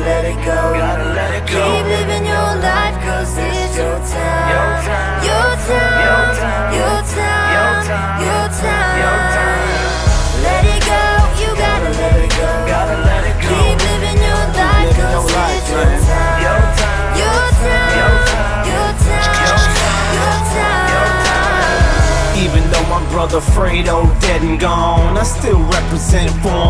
let it go. Gotta let it go. Keep living your life, cause it's your time. Your time. Your time. Your time. Your time. Your time. Your time. Your time. Let it go. You gotta let it go. Gotta let it go. Keep living your life, cause it's your time. Your time. Your time. Your time. Your time. Your time. Even though my brother Fredo dead and gone, I still represent for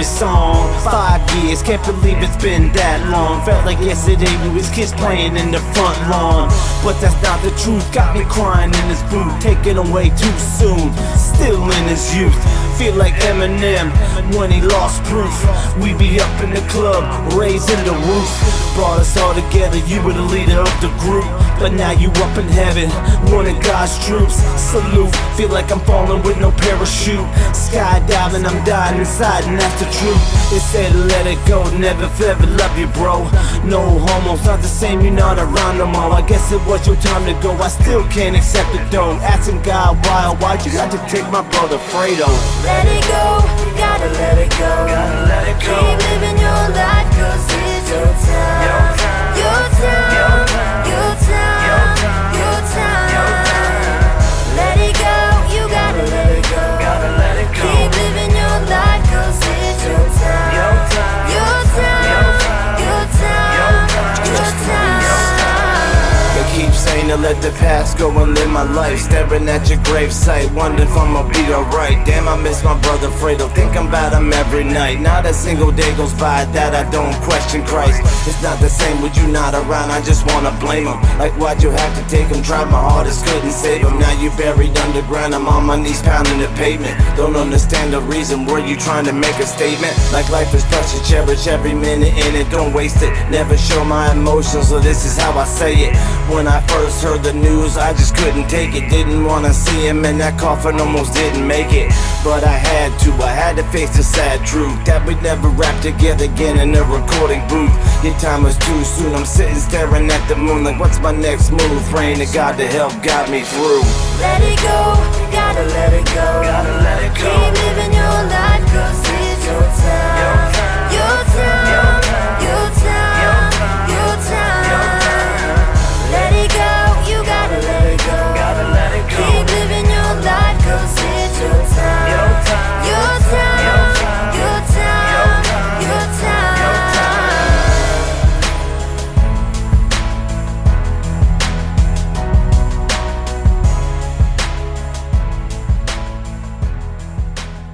every song. Five years, can't believe it's been that long. Felt like yesterday we was kids playing in the front lawn. But that's not the truth, got me crying in his booth. taken away too soon. Still in his youth, feel like Eminem when he lost proof. We be up in the club, raising the roof. Brought us all together, you were the leader of the group. But now you up in heaven, one of God's troops. Salute, feel like I'm falling with no parachute. Skydiving, I'm dying inside, and the They said let it go, never ever love you, bro. No homos, not the same, you're not around no more. I guess it was your time to go, I still can't accept it though. Asking God why, why'd you got to take my brother Fredo? Let it go, gotta let it go. To let the past go and live my life. Staring at your gravesite, wondering if I'ma be alright. Damn, I miss my brother Fredo. Think about him every night. Not a single day goes by that I don't question Christ. It's not the same with you not around. I just wanna blame him. Like why'd you have to take him? Tried my hardest, couldn't save him. Now you buried underground. I'm on my knees pounding the pavement. Don't understand the reason. Were you trying to make a statement? Like life is precious, cherish every minute in it. Don't waste it. Never show my emotions, so this is how I say it. When I first heard the news, I just couldn't take it. Didn't wanna see him, and that coffin almost didn't make it. But I had to, I had to face the sad truth that we'd never rap together again in a recording booth. Your time was too soon. I'm sitting staring at the moon, like, what's my next move? Praying to God to help guide me through. Let it go, gotta let it go. Gotta let it go. Keep living your life, cause